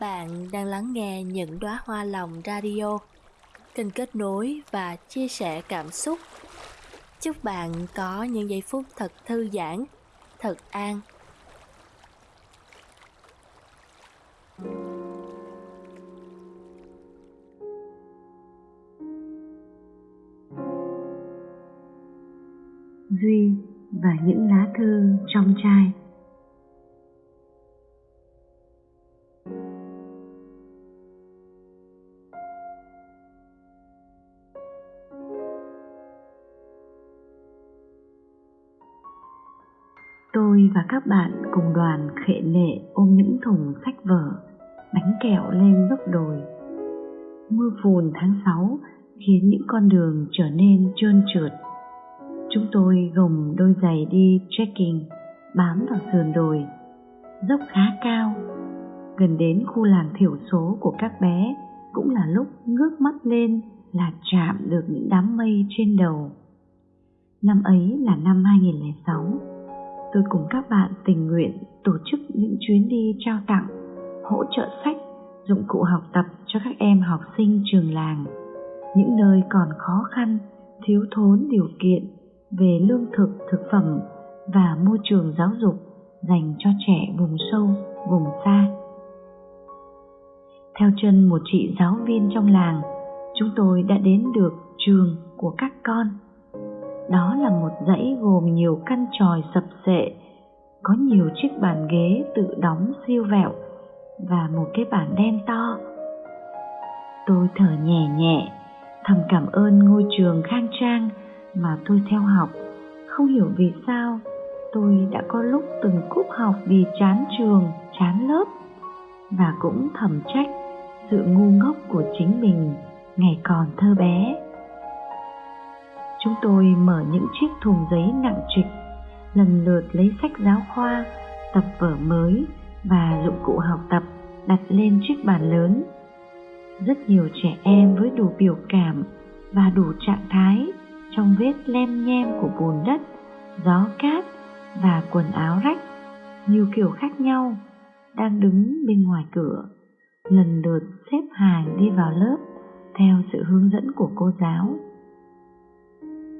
bạn đang lắng nghe những đóa hoa lòng radio, kênh kết nối và chia sẻ cảm xúc. Chúc bạn có những giây phút thật thư giãn, thật an. Duy và những lá thư trong chai Tôi và các bạn cùng đoàn khệ nệ ôm những thùng sách vở, bánh kẹo lên dốc đồi. Mưa phùn tháng 6 khiến những con đường trở nên trơn trượt. Chúng tôi gồng đôi giày đi trekking, bám vào sườn đồi. Dốc khá cao, gần đến khu làng thiểu số của các bé cũng là lúc ngước mắt lên là chạm được những đám mây trên đầu. Năm ấy là năm 2006 tôi cùng các bạn tình nguyện tổ chức những chuyến đi trao tặng, hỗ trợ sách, dụng cụ học tập cho các em học sinh trường làng, những nơi còn khó khăn, thiếu thốn điều kiện về lương thực, thực phẩm và môi trường giáo dục dành cho trẻ vùng sâu, vùng xa. Theo chân một chị giáo viên trong làng, chúng tôi đã đến được trường của các con đó là một dãy gồm nhiều căn tròi sập sệ, có nhiều chiếc bàn ghế tự đóng siêu vẹo và một cái bàn đen to. Tôi thở nhẹ nhẹ, thầm cảm ơn ngôi trường khang trang mà tôi theo học. Không hiểu vì sao tôi đã có lúc từng cúp học vì chán trường, chán lớp và cũng thầm trách sự ngu ngốc của chính mình ngày còn thơ bé chúng tôi mở những chiếc thùng giấy nặng trịch, lần lượt lấy sách giáo khoa, tập vở mới và dụng cụ học tập đặt lên chiếc bàn lớn. Rất nhiều trẻ em với đủ biểu cảm và đủ trạng thái trong vết lem nhem của bùn đất, gió cát và quần áo rách nhiều kiểu khác nhau, đang đứng bên ngoài cửa, lần lượt xếp hàng đi vào lớp theo sự hướng dẫn của cô giáo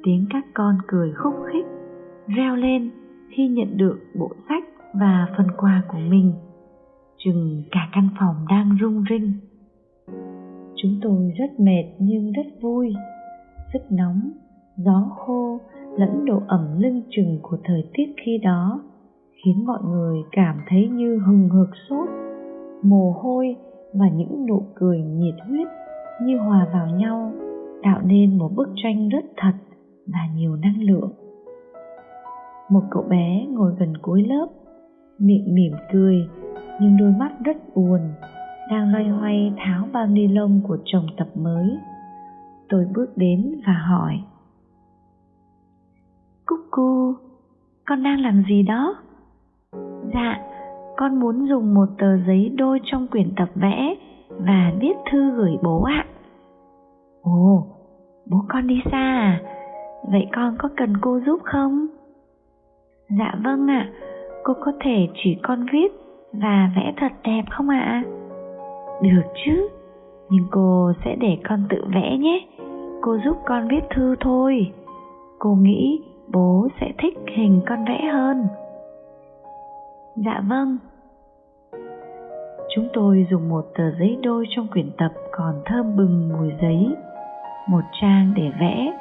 tiếng các con cười khúc khích, reo lên khi nhận được bộ sách và phần quà của mình. Chừng cả căn phòng đang rung rinh. Chúng tôi rất mệt nhưng rất vui. Sức nóng, gió khô lẫn độ ẩm lưng chừng của thời tiết khi đó khiến mọi người cảm thấy như hừng hực sốt, mồ hôi và những nụ cười nhiệt huyết như hòa vào nhau, tạo nên một bức tranh rất thật và nhiều năng lượng. Một cậu bé ngồi gần cuối lớp, miệng mỉm cười, nhưng đôi mắt rất buồn, đang loay hoay tháo bao ni lông của chồng tập mới. Tôi bước đến và hỏi, cúc cu con đang làm gì đó? Dạ con muốn dùng một tờ giấy đôi trong quyển tập vẽ và viết thư gửi bố ạ. Ồ, bố con đi xa à? Vậy con có cần cô giúp không? Dạ vâng ạ, à. cô có thể chỉ con viết và vẽ thật đẹp không ạ? À? Được chứ, nhưng cô sẽ để con tự vẽ nhé. Cô giúp con viết thư thôi. Cô nghĩ bố sẽ thích hình con vẽ hơn. Dạ vâng. Chúng tôi dùng một tờ giấy đôi trong quyển tập còn thơm bừng mùi giấy, một trang để vẽ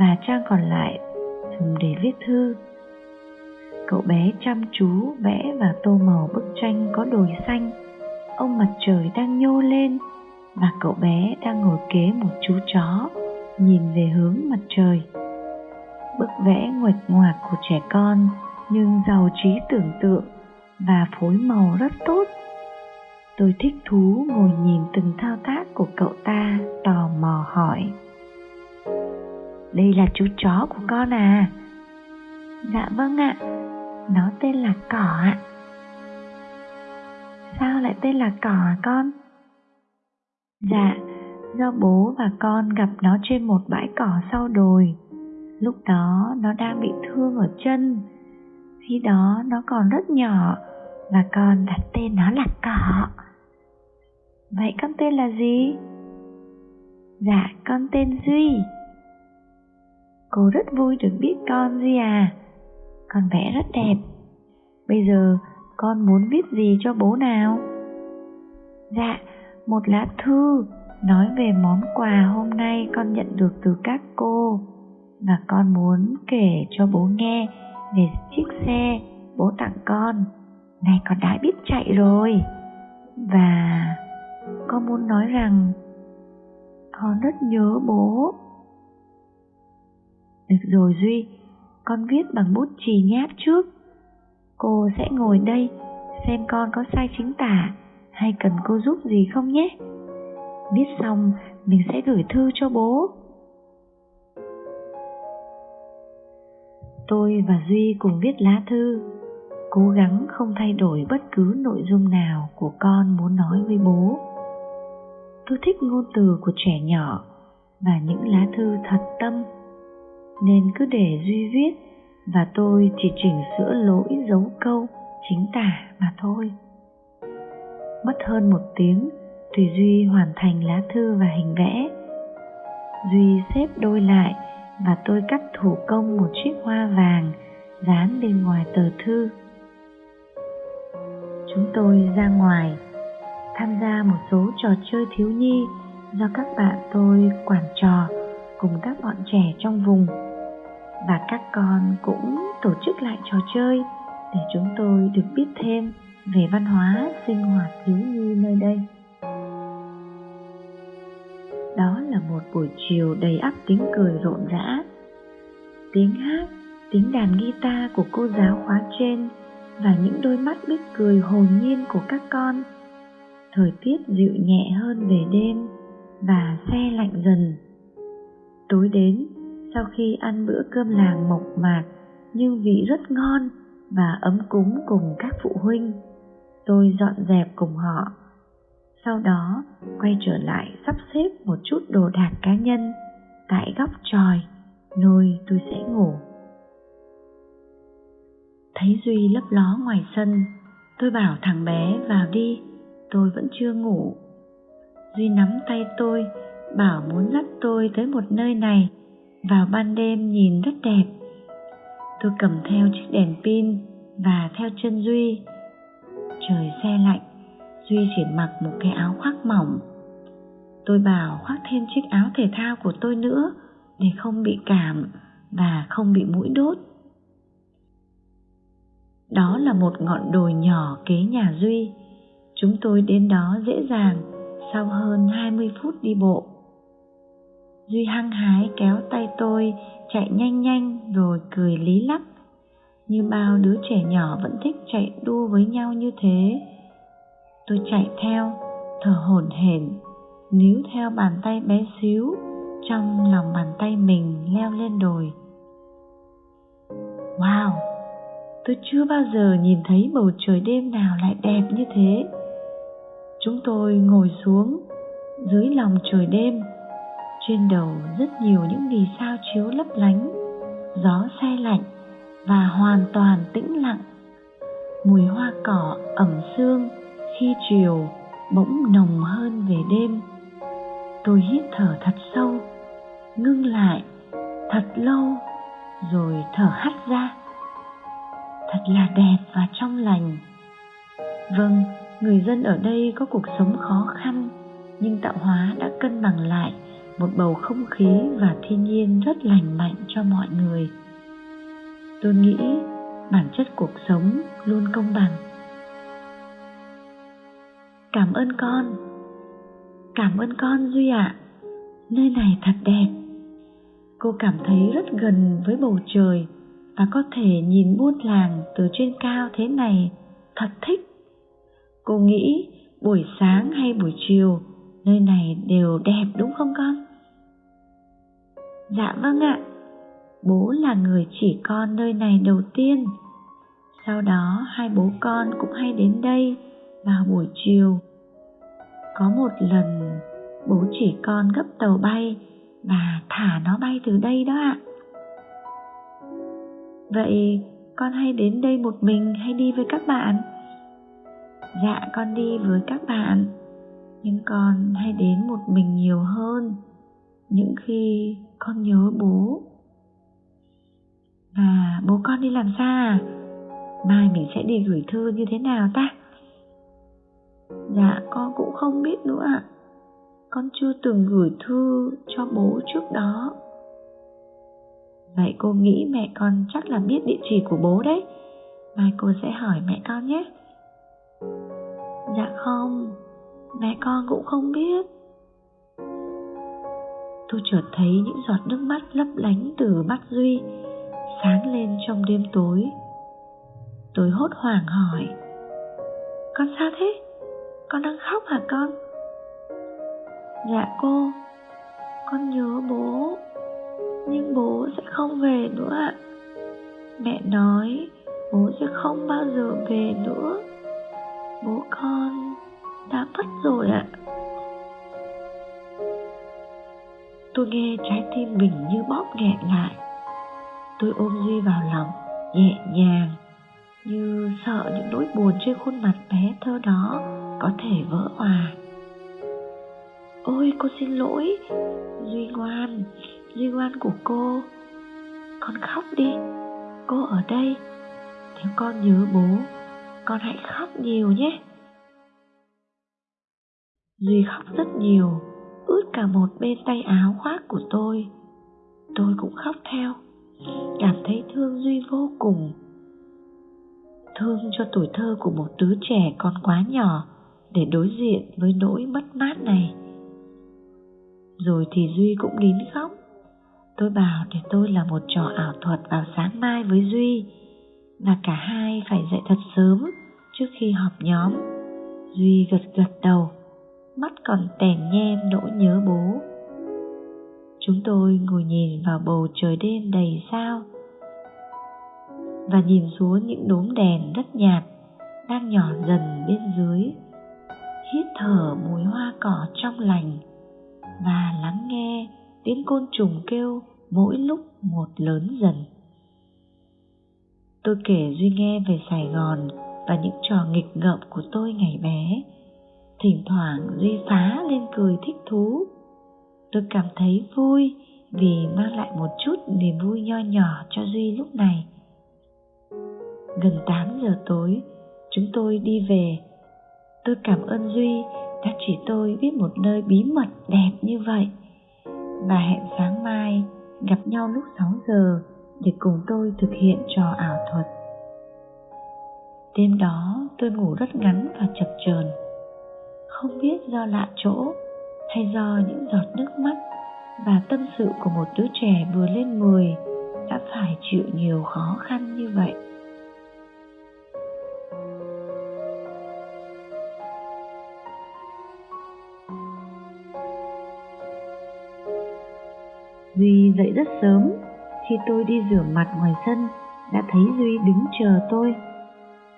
và trang còn lại, dùng để viết thư. Cậu bé chăm chú, vẽ và tô màu bức tranh có đồi xanh. Ông mặt trời đang nhô lên và cậu bé đang ngồi kế một chú chó, nhìn về hướng mặt trời. Bức vẽ nguệch ngoạc của trẻ con, nhưng giàu trí tưởng tượng và phối màu rất tốt. Tôi thích thú ngồi nhìn từng thao tác của cậu ta, tò mò hỏi đây là chú chó của con à? Dạ vâng ạ. Nó tên là cỏ ạ. Sao lại tên là cỏ à con? Dạ do bố và con gặp nó trên một bãi cỏ sau đồi. Lúc đó nó đang bị thương ở chân. Khi đó nó còn rất nhỏ và con đặt tên nó là cỏ. Vậy con tên là gì? Dạ con tên duy cô rất vui được biết con gì à. Con vẽ rất đẹp. Bây giờ con muốn viết gì cho bố nào? Dạ một lá thư nói về món quà hôm nay con nhận được từ các cô và con muốn kể cho bố nghe về chiếc xe bố tặng con. Này, con đã biết chạy rồi. Và con muốn nói rằng con rất nhớ bố được rồi duy, con viết bằng bút chì nháp trước. Cô sẽ ngồi đây, xem con có sai chính tả hay cần cô giúp gì không nhé. Viết xong, mình sẽ gửi thư cho bố. Tôi và duy cùng viết lá thư, cố gắng không thay đổi bất cứ nội dung nào của con muốn nói với bố. Tôi thích ngôn từ của trẻ nhỏ và những lá thư thật tâm nên cứ để duy viết và tôi chỉ chỉnh sửa lỗi dấu câu chính tả mà thôi. Mất hơn một tiếng thì duy hoàn thành lá thư và hình vẽ. Duy xếp đôi lại và tôi cắt thủ công một chiếc hoa vàng dán bên ngoài tờ thư. Chúng tôi ra ngoài, tham gia một số trò chơi thiếu nhi do các bạn tôi quản trò cùng các bọn trẻ trong vùng và các con cũng tổ chức lại trò chơi để chúng tôi được biết thêm về văn hóa sinh hoạt thiếu nhi nơi đây. Đó là một buổi chiều đầy ắp tiếng cười rộn rã, tiếng hát, tiếng đàn guitar của cô giáo khóa trên và những đôi mắt biết cười hồn nhiên của các con. Thời tiết dịu nhẹ hơn về đêm và xe lạnh dần. Tối đến sau khi ăn bữa cơm làng mộc mạc nhưng vị rất ngon và ấm cúng cùng các phụ huynh. Tôi dọn dẹp cùng họ. Sau đó, quay trở lại sắp xếp một chút đồ đạc cá nhân tại góc tròi nơi tôi sẽ ngủ. Thấy duy lấp ló ngoài sân, tôi bảo thằng bé vào đi, tôi vẫn chưa ngủ. Duy nắm tay tôi, bảo muốn dắt tôi tới một nơi này vào ban đêm nhìn rất đẹp. Tôi cầm theo chiếc đèn pin và theo chân duy. Trời xe lạnh, duy chỉ mặc một cái áo khoác mỏng. Tôi bảo khoác thêm chiếc áo thể thao của tôi nữa để không bị cảm và không bị mũi đốt. Đó là một ngọn đồi nhỏ kế nhà duy. Chúng tôi đến đó dễ dàng sau hơn 20 phút đi bộ duy hăng hái kéo tay tôi, chạy nhanh nhanh rồi cười lý lắc. Như bao đứa trẻ nhỏ vẫn thích chạy đua với nhau như thế. Tôi chạy theo, thở hổn hển, níu theo bàn tay bé xíu trong lòng bàn tay mình leo lên đồi. Wow, tôi chưa bao giờ nhìn thấy bầu trời đêm nào lại đẹp như thế. Chúng tôi ngồi xuống dưới lòng trời đêm trên đầu rất nhiều những vì sao chiếu lấp lánh, gió xe lạnh và hoàn toàn tĩnh lặng. Mùi hoa cỏ ẩm sương khi chiều bỗng nồng hơn về đêm. Tôi hít thở thật sâu, ngưng lại thật lâu rồi thở hắt ra. Thật là đẹp và trong lành. Vâng người dân ở đây có cuộc sống khó khăn, nhưng tạo hóa đã cân bằng lại một bầu không khí và thiên nhiên rất lành mạnh cho mọi người. Tôi nghĩ bản chất cuộc sống luôn công bằng. Cảm ơn con. Cảm ơn con duy ạ. À. nơi này thật đẹp. Cô cảm thấy rất gần với bầu trời và có thể nhìn buôn làng từ trên cao thế này. Thật thích. Cô nghĩ buổi sáng hay buổi chiều, nơi này đều đẹp đúng không con? Dạ vâng ạ. Bố là người chỉ con nơi này đầu tiên. Sau đó hai bố con cũng hay đến đây vào buổi chiều. Có một lần, bố chỉ con gấp tàu bay và thả nó bay từ đây đó ạ. Vậy con hay đến đây một mình hay đi với các bạn? Dạ con đi với các bạn. Nhưng con hay đến một mình nhiều hơn. Những khi con nhớ bố. À bố con đi làm xa à? Mai mình sẽ đi gửi thư như thế nào ta? Dạ con cũng không biết nữa ạ. Con chưa từng gửi thư cho bố trước đó. Vậy cô nghĩ mẹ con chắc là biết địa chỉ của bố đấy. Mai cô sẽ hỏi mẹ con nhé. Dạ không, mẹ con cũng không biết tôi chợt thấy những giọt nước mắt lấp lánh từ mắt duy sáng lên trong đêm tối. Tôi hốt hoảng hỏi, con sao thế? Con đang khóc hả con? Dạ cô, con nhớ bố, nhưng bố sẽ không về nữa ạ. Mẹ nói bố sẽ không bao giờ về nữa. Bố con đã mất rồi ạ. Tôi nghe trái tim mình như bóp nghẹn lại. Tôi ôm duy vào lòng, nhẹ nhàng, như sợ những nỗi buồn trên khuôn mặt bé thơ đó có thể vỡ hòa. Ôi cô xin lỗi, duy ngoan duy ngoan của cô. Con khóc đi, cô ở đây. Nếu con nhớ bố, con hãy khóc nhiều nhé. Duy khóc rất nhiều ướt cả một bên tay áo khoác của tôi. Tôi cũng khóc theo, cảm thấy thương duy vô cùng. Thương cho tuổi thơ của một đứa trẻ còn quá nhỏ để đối diện với nỗi mất mát này. Rồi thì duy cũng đến khóc. Tôi bảo để tôi là một trò ảo thuật vào sáng mai với duy và cả hai phải dậy thật sớm trước khi họp nhóm. Duy gật gật đầu mắt còn tèn nhem nỗi nhớ bố. Chúng tôi ngồi nhìn vào bầu trời đêm đầy sao và nhìn xuống những đốm đèn rất nhạt đang nhỏ dần bên dưới, hít thở mùi hoa cỏ trong lành và lắng nghe tiếng côn trùng kêu mỗi lúc một lớn dần. Tôi kể duy nghe về sài gòn và những trò nghịch ngợm của tôi ngày bé thỉnh thoảng duy phá lên cười thích thú. Tôi cảm thấy vui vì mang lại một chút niềm vui nho nhỏ cho duy lúc này. Gần 8 giờ tối, chúng tôi đi về. Tôi cảm ơn duy đã chỉ tôi biết một nơi bí mật đẹp như vậy. Và hẹn sáng mai gặp nhau lúc 6 giờ để cùng tôi thực hiện trò ảo thuật. Đêm đó tôi ngủ rất ngắn và chập chờn không biết do lạ chỗ hay do những giọt nước mắt và tâm sự của một đứa trẻ vừa lên 10 đã phải chịu nhiều khó khăn như vậy Duy dậy rất sớm, khi tôi đi rửa mặt ngoài sân, đã thấy Duy đứng chờ tôi.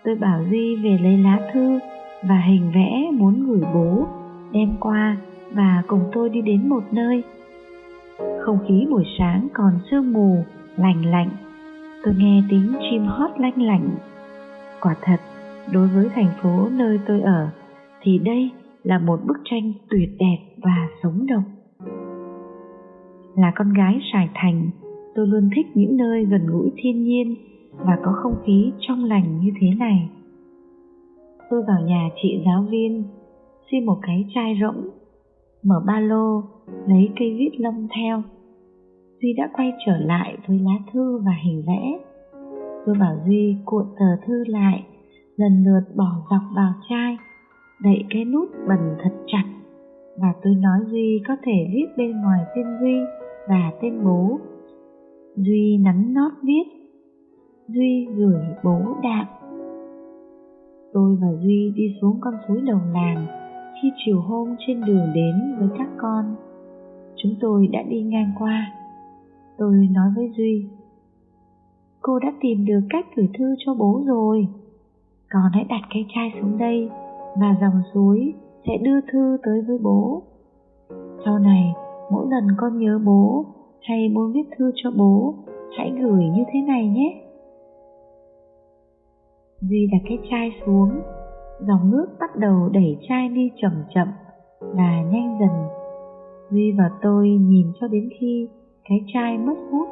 Tôi bảo Duy về lấy lá thư và hình vẽ muốn gửi bố, đem qua và cùng tôi đi đến một nơi. Không khí buổi sáng còn sương mù, lành lạnh. Tôi nghe tiếng chim hót lanh lảnh. Quả thật, đối với thành phố nơi tôi ở, thì đây là một bức tranh tuyệt đẹp và sống động. Là con gái Sài Thành, tôi luôn thích những nơi gần gũi thiên nhiên và có không khí trong lành như thế này. Tôi vào nhà chị giáo viên, xin một cái chai rỗng, mở ba lô, lấy cây viết lông theo. Duy đã quay trở lại với lá thư và hình vẽ. Tôi bảo Duy cuộn tờ thư lại, lần lượt bỏ dọc vào chai, đậy cái nút bẩn thật chặt và tôi nói Duy có thể viết bên ngoài tên Duy và tên bố. Duy nắn nót viết, Duy gửi bố đạm. Tôi và Duy đi xuống con suối đầu làng khi chiều hôm trên đường đến với các con. Chúng tôi đã đi ngang qua. Tôi nói với Duy, cô đã tìm được cách gửi thư cho bố rồi. Con hãy đặt cái chai xuống đây và dòng suối sẽ đưa thư tới với bố. Sau này, mỗi lần con nhớ bố hay muốn viết thư cho bố, hãy gửi như thế này nhé. Duy đặt cái chai xuống, dòng nước bắt đầu đẩy chai đi chậm chậm và nhanh dần. Duy và tôi nhìn cho đến khi cái chai mất hút.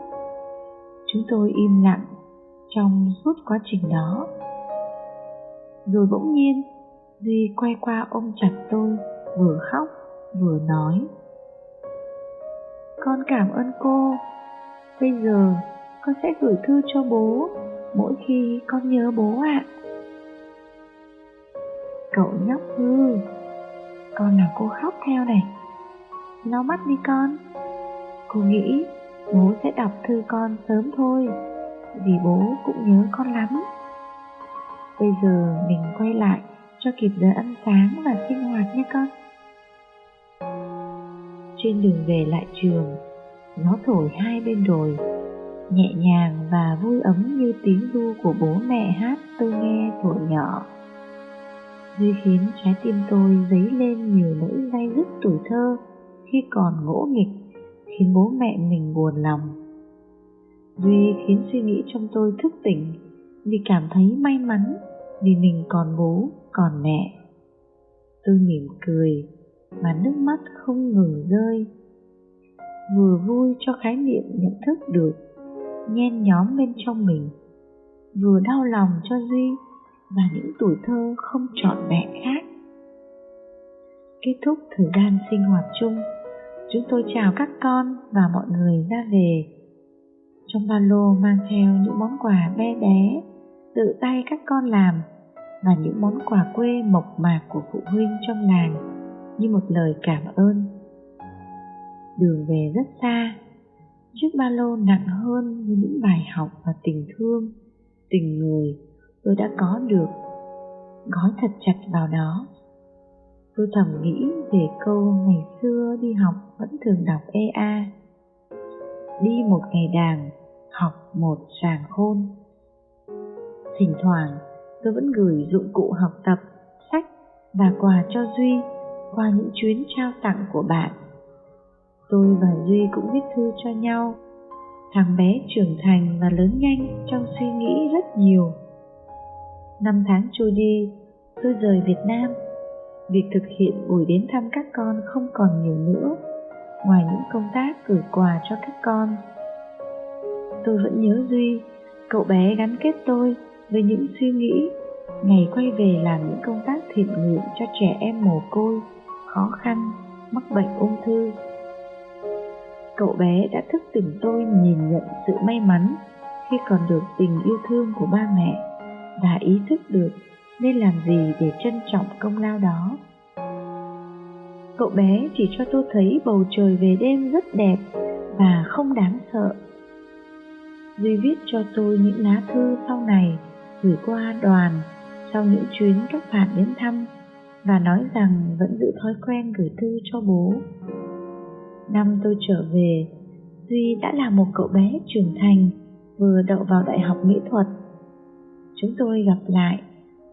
Chúng tôi im lặng trong suốt quá trình đó. Rồi bỗng nhiên, Duy quay qua ôm chặt tôi, vừa khóc vừa nói. Con cảm ơn cô, bây giờ con sẽ gửi thư cho bố mỗi khi con nhớ bố ạ. À. Cậu nhóc hư, con làm cô khóc theo này. Lau mắt đi con. Cô nghĩ bố sẽ đọc thư con sớm thôi, vì bố cũng nhớ con lắm. Bây giờ mình quay lại cho kịp giờ ăn sáng và sinh hoạt nhé con. Trên đường về lại trường, gió thổi hai bên đồi, nhẹ nhàng và vui ấm như tiếng ru của bố mẹ hát tôi nghe thuở nhỏ. Duy khiến trái tim tôi dấy lên nhiều nỗi day dứt tuổi thơ khi còn ngỗ nghịch, khiến bố mẹ mình buồn lòng. Duy khiến suy nghĩ trong tôi thức tỉnh vì cảm thấy may mắn vì mình còn bố, còn mẹ. Tôi mỉm cười mà nước mắt không ngừng rơi. Vừa vui cho khái niệm nhận thức được nhen nhóm bên trong mình, vừa đau lòng cho Duy và những tuổi thơ không trọn vẹn khác. Kết thúc thời gian sinh hoạt chung, chúng tôi chào các con và mọi người ra về. Trong ba lô mang theo những món quà bé bé, tự tay các con làm và những món quà quê mộc mạc của phụ huynh trong làng như một lời cảm ơn. Đường về rất xa, chiếc ba lô nặng hơn với những bài học và tình thương, tình người tôi đã có được, gói thật chặt vào đó. Tôi thầm nghĩ về câu ngày xưa đi học vẫn thường đọc EA. Đi một ngày đàn, học một sàng khôn. Thỉnh thoảng, tôi vẫn gửi dụng cụ học tập, sách và quà cho Duy qua những chuyến trao tặng của bạn. Tôi và Duy cũng viết thư cho nhau. Thằng bé trưởng thành và lớn nhanh trong suy nghĩ rất nhiều. Năm tháng trôi đi, tôi rời Việt Nam. Việc thực hiện buổi đến thăm các con không còn nhiều nữa, ngoài những công tác gửi quà cho các con. Tôi vẫn nhớ Duy, cậu bé gắn kết tôi với những suy nghĩ ngày quay về làm những công tác thiện nguyện cho trẻ em mồ côi, khó khăn, mắc bệnh ung thư. Cậu bé đã thức tỉnh tôi nhìn nhận sự may mắn khi còn được tình yêu thương của ba mẹ và ý thức được nên làm gì để trân trọng công lao đó. Cậu bé chỉ cho tôi thấy bầu trời về đêm rất đẹp và không đáng sợ. Duy viết cho tôi những lá thư sau này gửi qua đoàn sau những chuyến các bạn đến thăm và nói rằng vẫn giữ thói quen gửi thư cho bố. Năm tôi trở về, Duy đã là một cậu bé trưởng thành vừa đậu vào đại học mỹ thuật. Chúng tôi gặp lại,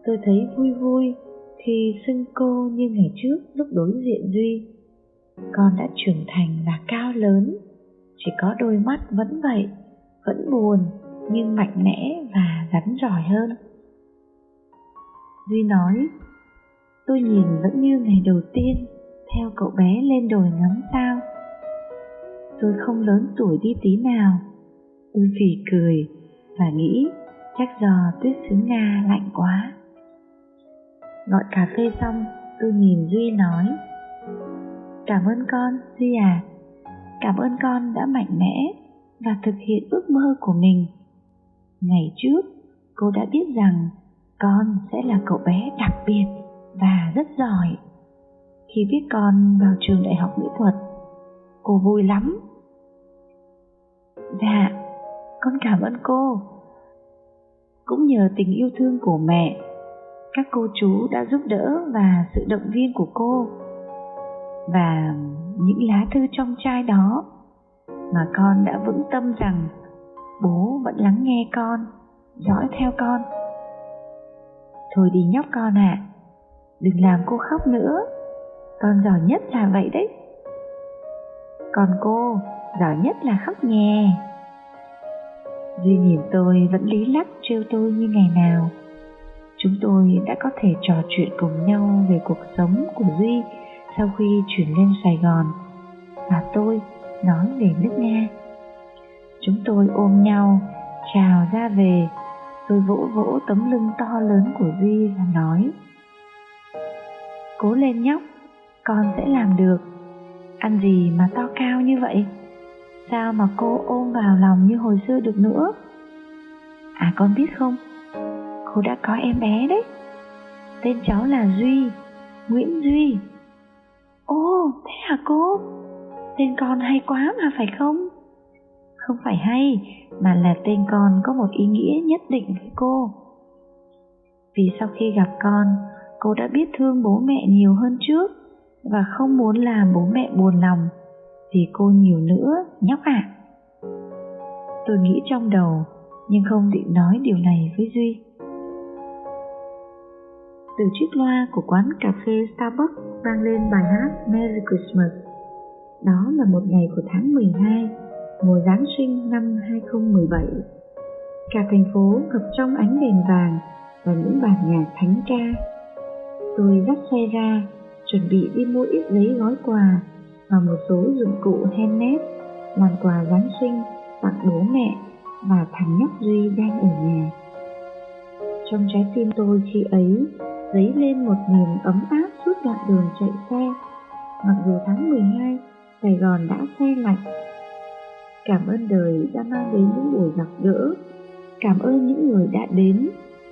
tôi thấy vui vui khi xưng cô như ngày trước lúc đối diện Duy. Con đã trưởng thành và cao lớn, chỉ có đôi mắt vẫn vậy, vẫn buồn nhưng mạnh mẽ và rắn giỏi hơn. Duy nói, tôi nhìn vẫn như ngày đầu tiên theo cậu bé lên đồi ngắm sao. Tôi không lớn tuổi đi tí nào. Tôi phì cười và nghĩ chắc do tuyết xứ Nga lạnh quá. Gọi cà phê xong, tôi nhìn Duy nói Cảm ơn con, Duy à. Cảm ơn con đã mạnh mẽ và thực hiện ước mơ của mình. Ngày trước, cô đã biết rằng con sẽ là cậu bé đặc biệt và rất giỏi. Khi biết con vào trường đại học mỹ thuật, cô vui lắm. Dạ, con cảm ơn cô. Cũng nhờ tình yêu thương của mẹ, các cô chú đã giúp đỡ và sự động viên của cô. Và những lá thư trong chai đó mà con đã vững tâm rằng bố vẫn lắng nghe con, dõi theo con. Thôi đi nhóc con ạ, à, đừng làm cô khóc nữa, con giỏi nhất là vậy đấy. Còn cô, giỏi nhất là khóc nhè. Duy nhìn tôi vẫn lý lắc trêu tôi như ngày nào. Chúng tôi đã có thể trò chuyện cùng nhau về cuộc sống của Duy sau khi chuyển lên Sài Gòn và tôi nói về nước Nga. Chúng tôi ôm nhau, chào ra về, tôi vỗ vỗ tấm lưng to lớn của Duy và nói Cố lên nhóc, con sẽ làm được. Ăn gì mà to cao như vậy? Sao mà cô ôm vào lòng như hồi xưa được nữa? À con biết không, cô đã có em bé đấy. Tên cháu là Duy, Nguyễn Duy. Ồ, thế hả cô? Tên con hay quá mà phải không? Không phải hay, mà là tên con có một ý nghĩa nhất định với cô. Vì sau khi gặp con, cô đã biết thương bố mẹ nhiều hơn trước và không muốn làm bố mẹ buồn lòng vì cô nhiều nữa, nhóc ạ. À. Tôi nghĩ trong đầu, nhưng không định nói điều này với Duy. Từ chiếc loa của quán cà phê Starbucks vang lên bài hát Merry Christmas. Đó là một ngày của tháng 12, mùa Giáng sinh năm 2017. Cả thành phố ngập trong ánh đèn vàng và những bản nhạc thánh ca. Tôi dắt xe ra, chuẩn bị đi mua ít giấy gói quà và một số dụng cụ handmade làm quà Giáng sinh tặng bố mẹ và thằng nhóc Duy đang ở nhà. Trong trái tim tôi khi ấy dấy lên một niềm ấm áp suốt đoạn đường chạy xe. Mặc dù tháng 12, Sài Gòn đã xe lạnh. Cảm ơn đời đã mang đến những buổi gặp gỡ. Cảm ơn những người đã đến.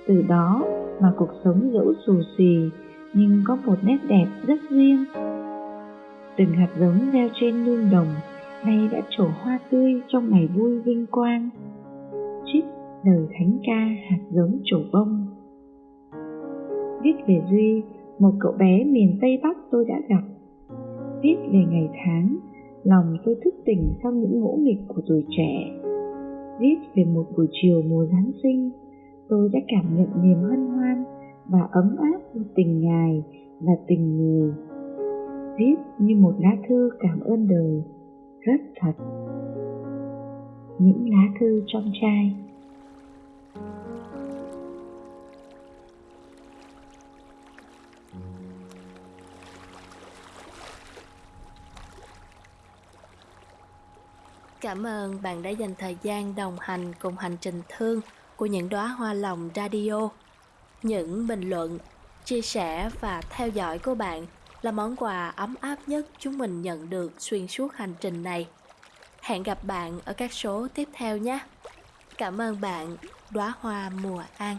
Từ đó mà cuộc sống dẫu xù xì nhưng có một nét đẹp rất riêng. Từng hạt giống gieo trên nương đồng nay đã trổ hoa tươi trong ngày vui vinh quang. Trích lời thánh ca hạt giống trổ bông viết về Duy, một cậu bé miền Tây Bắc tôi đã gặp. Viết về ngày tháng, lòng tôi thức tỉnh sau những ngỗ nghịch của tuổi trẻ. Viết về một buổi chiều mùa Giáng sinh, tôi đã cảm nhận niềm hân hoan và ấm áp của tình ngài và tình người. Viết như một lá thư cảm ơn đời, rất thật. Những lá thư trong chai Cảm ơn bạn đã dành thời gian đồng hành cùng hành trình thương của những đóa hoa lòng radio. Những bình luận, chia sẻ và theo dõi của bạn là món quà ấm áp nhất chúng mình nhận được xuyên suốt hành trình này. Hẹn gặp bạn ở các số tiếp theo nhé. Cảm ơn bạn, đóa hoa mùa an.